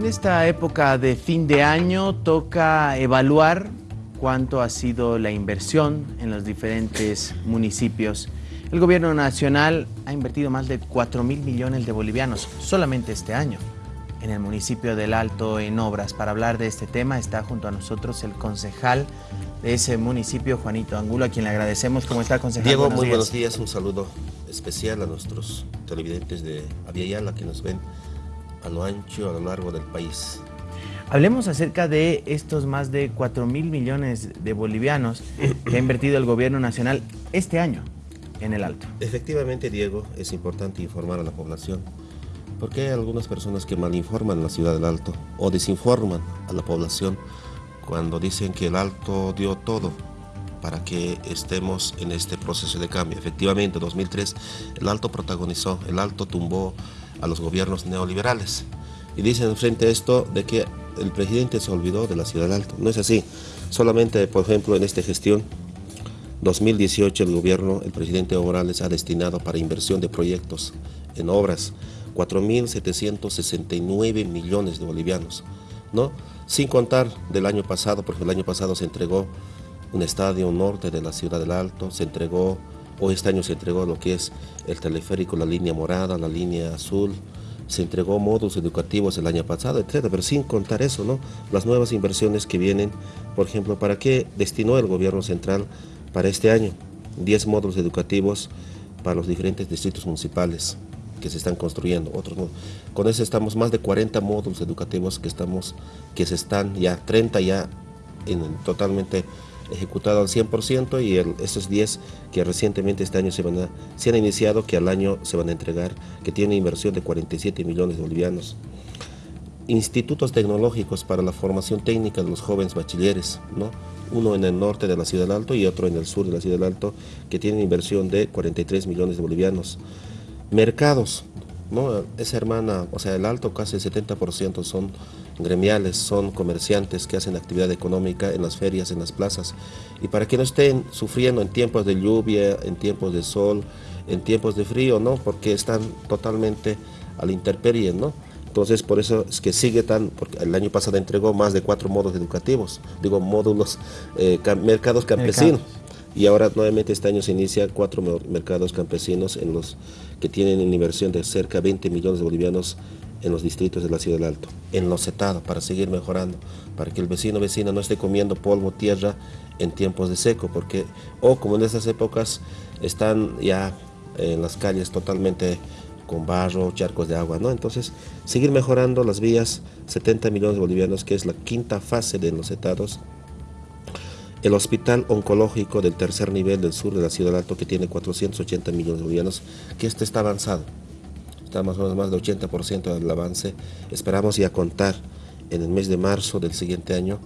En esta época de fin de año toca evaluar cuánto ha sido la inversión en los diferentes municipios. El gobierno nacional ha invertido más de 4 mil millones de bolivianos solamente este año en el municipio del Alto en obras. Para hablar de este tema está junto a nosotros el concejal de ese municipio, Juanito Angulo, a quien le agradecemos. ¿Cómo está, concejal? Diego, muy buenos días. Un saludo especial a nuestros televidentes de Aviala que nos ven a lo ancho, a lo largo del país. Hablemos acerca de estos más de 4 mil millones de bolivianos que ha invertido el gobierno nacional este año en el Alto. Efectivamente, Diego, es importante informar a la población porque hay algunas personas que malinforman la ciudad del Alto o desinforman a la población cuando dicen que el Alto dio todo para que estemos en este proceso de cambio. Efectivamente, en 2003 el Alto protagonizó, el Alto tumbó a los gobiernos neoliberales. Y dicen frente a esto de que el presidente se olvidó de la ciudad del Alto. No es así. Solamente, por ejemplo, en esta gestión 2018 el gobierno, el presidente Morales ha destinado para inversión de proyectos en obras 4.769 millones de bolivianos, ¿no? Sin contar del año pasado, porque el año pasado se entregó un estadio norte de la ciudad del Alto, se entregó, o este año se entregó lo que es el teleférico, la línea morada, la línea azul, se entregó módulos educativos el año pasado, etcétera, pero sin contar eso, ¿no? Las nuevas inversiones que vienen, por ejemplo, ¿para qué destinó el gobierno central para este año? 10 módulos educativos para los diferentes distritos municipales que se están construyendo, otros Con eso estamos más de 40 módulos educativos que estamos, que se están ya, 30 ya en, totalmente ejecutado al 100% y el, estos 10 que recientemente este año se, van a, se han iniciado, que al año se van a entregar, que tiene inversión de 47 millones de bolivianos. Institutos tecnológicos para la formación técnica de los jóvenes bachilleres, ¿no? uno en el norte de la Ciudad del Alto y otro en el sur de la Ciudad del Alto, que tienen inversión de 43 millones de bolivianos. Mercados, ¿no? Esa hermana, o sea, el Alto casi el 70% son gremiales, son comerciantes que hacen actividad económica en las ferias, en las plazas. Y para que no estén sufriendo en tiempos de lluvia, en tiempos de sol, en tiempos de frío, ¿no? Porque están totalmente a la intemperie, ¿no? Entonces, por eso es que sigue tan, porque el año pasado entregó más de cuatro módulos educativos, digo, módulos, eh, mercados campesinos. Y ahora nuevamente este año se inicia cuatro mercados campesinos en los que tienen una inversión de cerca de 20 millones de bolivianos en los distritos de la Ciudad del Alto, en los setados, para seguir mejorando, para que el vecino vecina no esté comiendo polvo, tierra en tiempos de seco, porque, o como en esas épocas, están ya en las calles totalmente con barro, charcos de agua, ¿no? Entonces, seguir mejorando las vías, 70 millones de bolivianos, que es la quinta fase de los setados, el hospital oncológico del tercer nivel del sur de la Ciudad Alto, que tiene 480 millones de bolivianos, que este está avanzado está más o menos más del 80% del avance. Esperamos ya contar en el mes de marzo del siguiente año.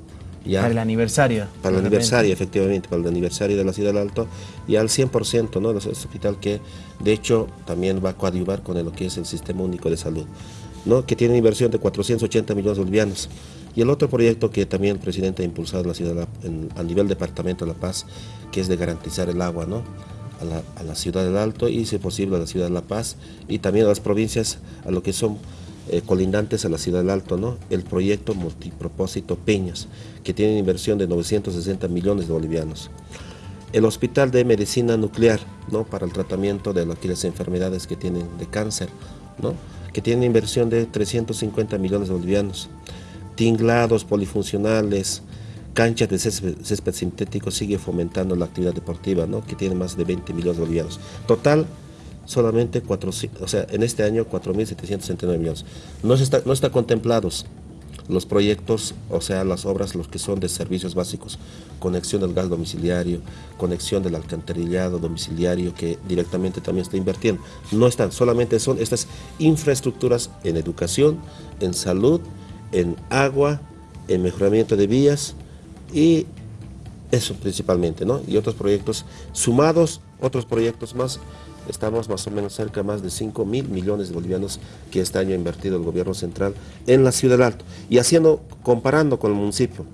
Ya, para el aniversario. Para el aniversario, efectivamente, para el aniversario de la Ciudad Alto, y al 100%, ¿no? Es un hospital que, de hecho, también va a coadyuvar con lo que es el Sistema Único de Salud, ¿no? Que tiene inversión de 480 millones de bolivianos. Y el otro proyecto que también el presidente ha impulsado la ciudad, a nivel departamento de La Paz, que es de garantizar el agua, ¿no? a la, ciudad del Alto y, si posible, a la ciudad de La Paz y también a las provincias, a lo que son eh, colindantes a la ciudad del Alto, ¿no? El proyecto multipropósito Peñas, que tiene inversión de 960 millones de bolivianos. El Hospital de Medicina Nuclear, ¿no? Para el tratamiento de las enfermedades que tienen de cáncer, ¿no? Que tiene inversión de 350 millones de bolivianos. Tinglados polifuncionales, canchas de césped, sintético sigue fomentando la actividad deportiva, ¿no? que tiene más de 20 millones de bolivianos. Total, solamente 4, o sea, en este año 4.769 millones. No está, no está contemplados los proyectos, o sea, las obras, los que son de servicios básicos, conexión del gas domiciliario, conexión del alcantarillado domiciliario, que directamente también está invirtiendo. No están, solamente son estas infraestructuras en educación, en salud, en agua, en mejoramiento de vías, y eso principalmente, ¿no? Y otros proyectos sumados, otros proyectos más, estamos más o menos cerca de más de 5 mil millones de bolivianos que este año ha invertido el gobierno central en la ciudad Alto. Y haciendo, comparando con el municipio,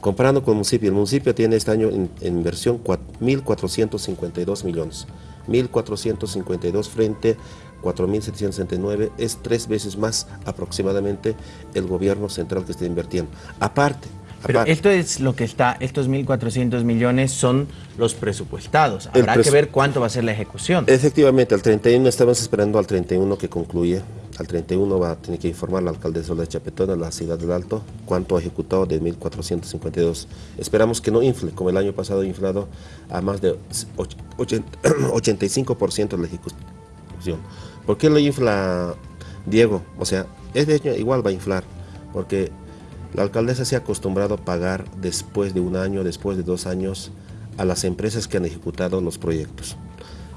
comparando con el municipio, el municipio tiene este año en, en inversión 1.452 millones. 1.452 frente 4.769, es tres veces más aproximadamente el gobierno central que está invirtiendo. Aparte, pero esto es lo que está, estos 1.400 millones son los presupuestados. Habrá que ver cuánto va a ser la ejecución. Efectivamente, al 31 estamos esperando al 31 que concluye. Al 31 va a tener que informar la alcaldesa de Chapetón, a la ciudad del Alto, cuánto ha ejecutado de 1.452. Esperamos que no infle, como el año pasado ha inflado a más de 85% de la ejecución. ¿Por qué lo infla Diego? O sea, este año igual va a inflar, porque la alcaldesa se ha acostumbrado a pagar después de un año, después de dos años, a las empresas que han ejecutado los proyectos.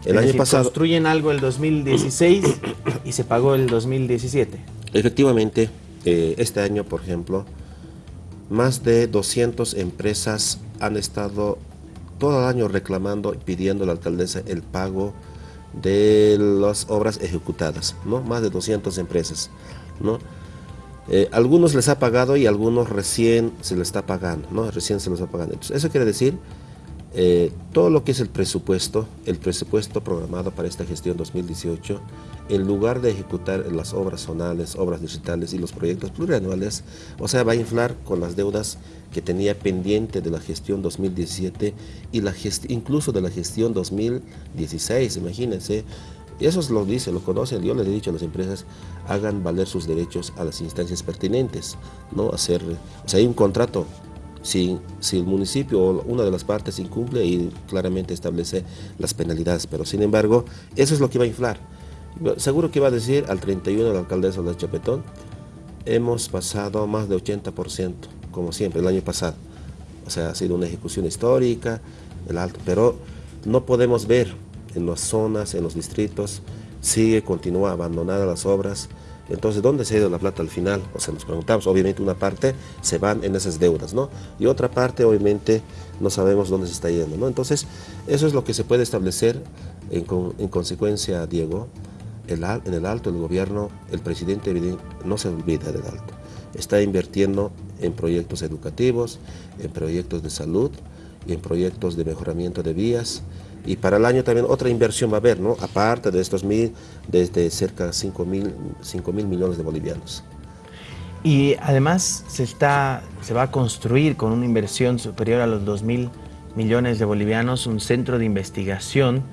El año pasado... Construyen algo el 2016 y se pagó el 2017. Efectivamente, eh, este año, por ejemplo, más de 200 empresas han estado todo el año reclamando y pidiendo a la alcaldesa el pago de las obras ejecutadas, ¿no? Más de 200 empresas, ¿no? Eh, algunos les ha pagado y algunos recién se les está pagando, ¿no? Recién se les está pagando. Entonces, eso quiere decir eh, todo lo que es el presupuesto, el presupuesto programado para esta gestión 2018, en lugar de ejecutar las obras zonales, obras digitales y los proyectos plurianuales, o sea, va a inflar con las deudas que tenía pendiente de la gestión 2017 y la incluso de la gestión 2016, imagínense, eso lo dice, lo conocen, yo les he dicho a las empresas, hagan valer sus derechos a las instancias pertinentes, no hacer, o sea, hay un contrato, si, si el municipio o una de las partes incumple y claramente establece las penalidades, pero sin embargo, eso es lo que va a inflar. Seguro que va a decir al 31 la alcaldesa de Chapetón, hemos pasado más de 80%, como siempre, el año pasado. O sea, ha sido una ejecución histórica, el alto, pero no podemos ver en las zonas, en los distritos, sigue, continúa abandonadas las obras. Entonces, ¿dónde se ha ido la plata al final? O sea, nos preguntamos, obviamente una parte se van en esas deudas, ¿no? Y otra parte, obviamente, no sabemos dónde se está yendo, ¿no? Entonces, eso es lo que se puede establecer en, consecuencia, Diego, en el alto, el gobierno, el presidente no se olvida del alto. Está invirtiendo en proyectos educativos, en proyectos de salud, en proyectos de mejoramiento de vías, y para el año también otra inversión va a haber, ¿no? aparte de estos mil, desde cerca de 5 mil, mil millones de bolivianos. Y además se, está, se va a construir con una inversión superior a los 2 mil millones de bolivianos un centro de investigación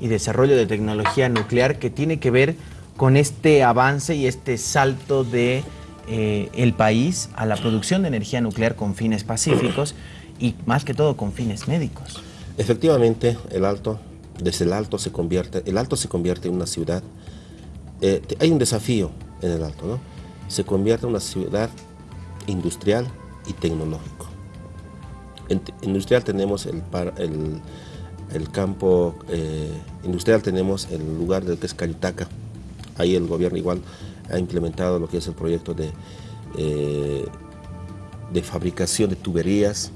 y desarrollo de tecnología nuclear que tiene que ver con este avance y este salto de eh, país a la producción de energía nuclear con fines pacíficos y más que todo con fines médicos. Efectivamente, el Alto, desde el Alto se convierte, el Alto se convierte en una ciudad, eh, hay un desafío en el Alto, ¿no? Se convierte en una ciudad industrial y tecnológico. En, industrial tenemos el, el, campo eh, industrial, tenemos el lugar del que es Cayutaca. Ahí el gobierno igual ha implementado lo que es el proyecto de, eh, de fabricación de tuberías,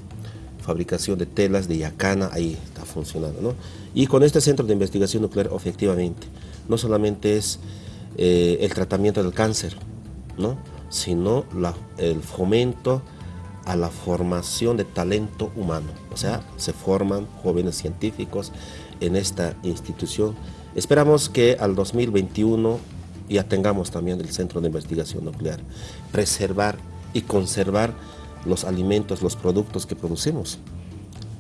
fabricación de telas de yacana, ahí está funcionando. ¿no? Y con este centro de investigación nuclear, efectivamente, no solamente es eh, el tratamiento del cáncer, ¿no? sino el fomento a la formación de talento humano. O sea, se forman jóvenes científicos en esta institución. Esperamos que al 2021 ya tengamos también el Centro de Investigación Nuclear. Preservar y conservar los alimentos, los productos que producimos.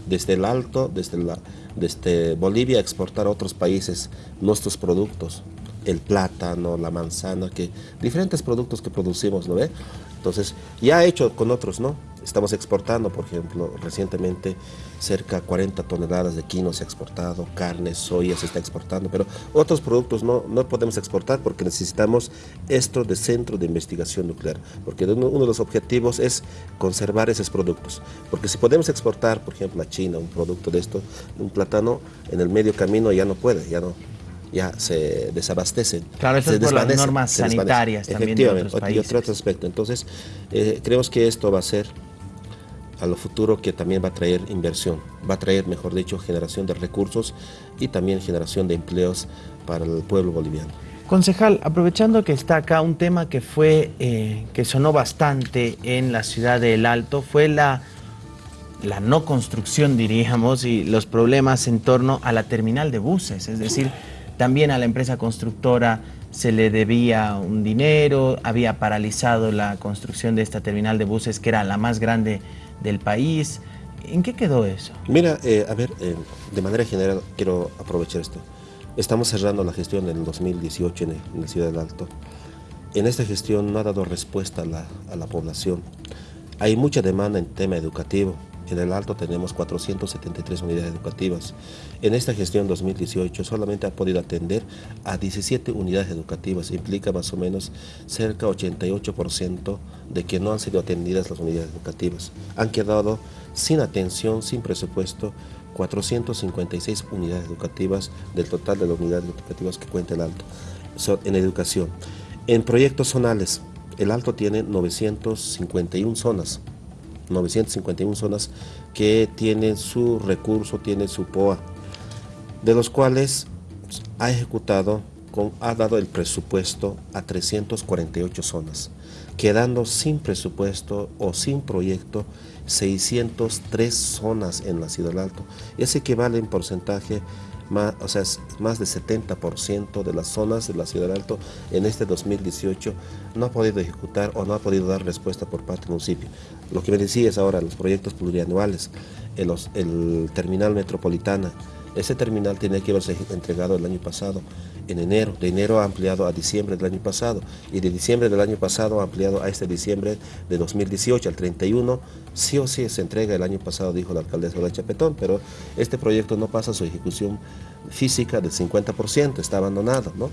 Desde el alto, desde, la, desde Bolivia, exportar a otros países nuestros productos, el plátano, la manzana, que diferentes productos que producimos, ¿no ve? Entonces, ya hecho con otros, ¿no? Estamos exportando, por ejemplo, recientemente cerca de 40 toneladas de quino se ha exportado, carne, soya se está exportando, pero otros productos no, no podemos exportar porque necesitamos esto de centro de investigación nuclear, porque uno, de los objetivos es conservar esos productos, porque si podemos exportar, por ejemplo, a China un producto de esto, un plátano, en el medio camino ya no puede, ya no, ya se desabastecen. Claro, eso es por las normas sanitarias también de otros países. Y otro aspecto. Entonces, eh, creemos que esto va a ser a lo futuro que también va a traer inversión, va a traer, mejor dicho, generación de recursos y también generación de empleos para el pueblo boliviano. Concejal, aprovechando que está acá un tema que fue, eh, que sonó bastante en la ciudad de El Alto, fue la la no construcción, diríamos, y los problemas en torno a la terminal de buses, es decir, también a la empresa constructora se le debía un dinero, había paralizado la construcción de esta terminal de buses que era la más grande del país. ¿En qué quedó eso? Mira, eh, a ver, eh, de manera general quiero aprovechar esto. Estamos cerrando la gestión en el 2018 en, la ciudad del Alto. En esta gestión no ha dado respuesta a la, a la población. Hay mucha demanda en tema educativo. En el Alto tenemos 473 unidades educativas. En esta gestión 2018 solamente ha podido atender a 17 unidades educativas. Implica más o menos cerca 88% de que no han sido atendidas las unidades educativas. Han quedado sin atención, sin presupuesto, 456 unidades educativas del total de las unidades educativas que cuenta el Alto en educación. En proyectos zonales, el Alto tiene 951 zonas 951 zonas que tienen su recurso, tienen su POA, de los cuales ha ejecutado, con, ha dado el presupuesto a 348 zonas, quedando sin presupuesto o sin proyecto 603 zonas en la Ciudad del Alto. Eso equivale en porcentaje más, o sea, más de 70% de las zonas de la Ciudad del Alto en este 2018 no ha podido ejecutar o no ha podido dar respuesta por parte del municipio. Lo que me decías ahora, los proyectos plurianuales, el terminal metropolitana, ese terminal tiene que haberse entregado el año pasado, en enero. De enero ha ampliado a diciembre del año pasado y de diciembre del año pasado ha ampliado a este diciembre de 2018, al 31. Sí o sí se entrega el año pasado, dijo la alcaldesa de Chapetón, pero este proyecto no pasa su ejecución física del 50%, está abandonado. ¿no?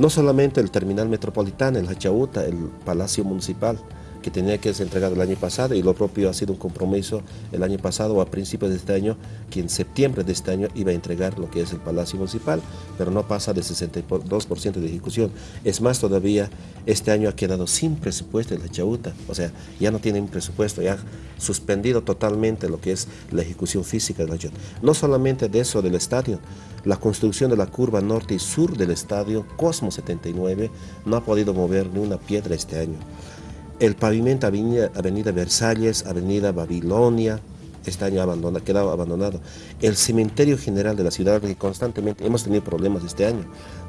no solamente el terminal metropolitano, el Hachauta, el Palacio Municipal, que tenía que ser entregado el año pasado y lo propio ha sido un compromiso el año pasado o a principios de este año que en septiembre de este año iba a entregar lo que es el Palacio Municipal, pero no pasa de 62% de ejecución. Es más, todavía este año ha quedado sin presupuesto en la Chauta, o sea, ya no tienen presupuesto, ya ha suspendido totalmente lo que es la ejecución física de la Chauta. No solamente de eso del estadio, la construcción de la curva norte y sur del estadio Cosmo 79 no ha podido mover ni una piedra este año. El pavimento Avenida, Avenida Versalles, Avenida Babilonia, este año abandonado, quedado abandonado. El cementerio general de la ciudad, que constantemente hemos tenido problemas este año.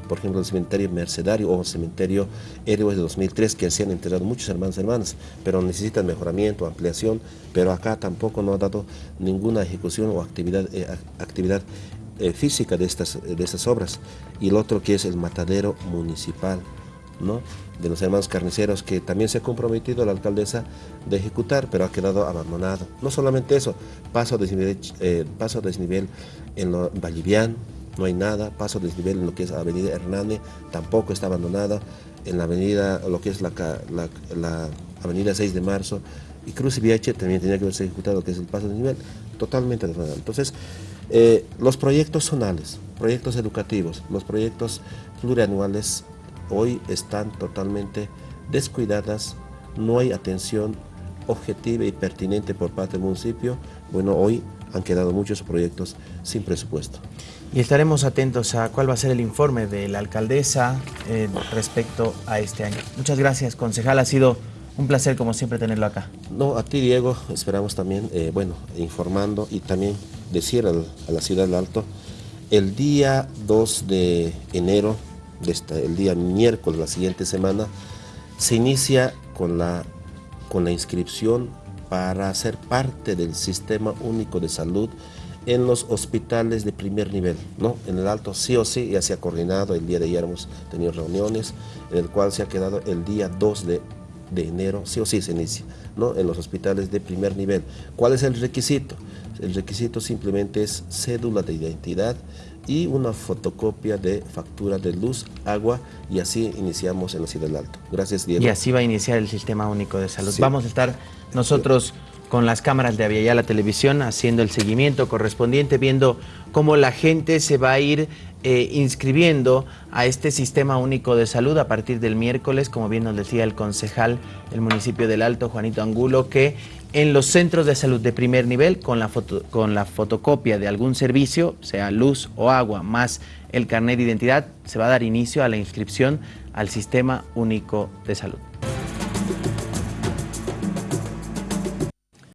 Por ejemplo, el cementerio Mercedario o el cementerio Héroes de 2003, que se han enterrado muchos hermanos y hermanas, pero necesitan mejoramiento, ampliación, pero acá tampoco no ha dado ninguna ejecución o actividad, eh, actividad eh, física de estas, de estas obras. Y el otro que es el matadero municipal de los hermanos carniceros que también se ha comprometido la alcaldesa de ejecutar, pero ha quedado abandonado. No solamente eso, paso desnivel, eh, paso desnivel en lo no hay nada, paso desnivel en lo que es Avenida Hernane, tampoco está abandonada, en la avenida, lo que es la, Avenida 6 de Marzo, y Cruz y Viache también tenía que haberse ejecutado que es el paso de nivel, totalmente abandonado. Entonces, eh, los proyectos zonales, proyectos educativos, los proyectos plurianuales hoy están totalmente descuidadas, no hay atención objetiva y pertinente por parte del municipio. Bueno, hoy han quedado muchos proyectos sin presupuesto. Y estaremos atentos a cuál va a ser el informe de la alcaldesa eh, respecto a este año. Muchas gracias, concejal. Ha sido un placer, como siempre, tenerlo acá. No, a ti, Diego. Esperamos también, eh, bueno, informando y también decir a la ciudad del Alto, el día 2 de enero el día miércoles, la siguiente semana, se inicia con la, con la inscripción para ser parte del Sistema Único de Salud en los hospitales de primer nivel, ¿no? En el alto sí o sí ya se ha coordinado, el día de ayer hemos tenido reuniones, en el cual se ha quedado el día 2 de, de enero, sí o sí se inicia, ¿no? En los hospitales de primer nivel. ¿Cuál es el requisito? El requisito simplemente es cédula de identidad y una fotocopia de factura de luz, agua y así iniciamos en la Ciudad del Alto. Gracias, Diego. Y así va a iniciar el Sistema Único de Salud. Vamos a estar nosotros con las cámaras de Aviala la Televisión haciendo el seguimiento correspondiente, viendo cómo la gente se va a ir eh, inscribiendo a este Sistema Único de Salud a partir del miércoles, como bien nos decía el concejal del municipio del Alto, Juanito Angulo, que en los centros de salud de primer nivel, con la, con la fotocopia de algún servicio, sea luz o agua, más el carnet de identidad, se va a dar inicio a la inscripción al Sistema Único de Salud.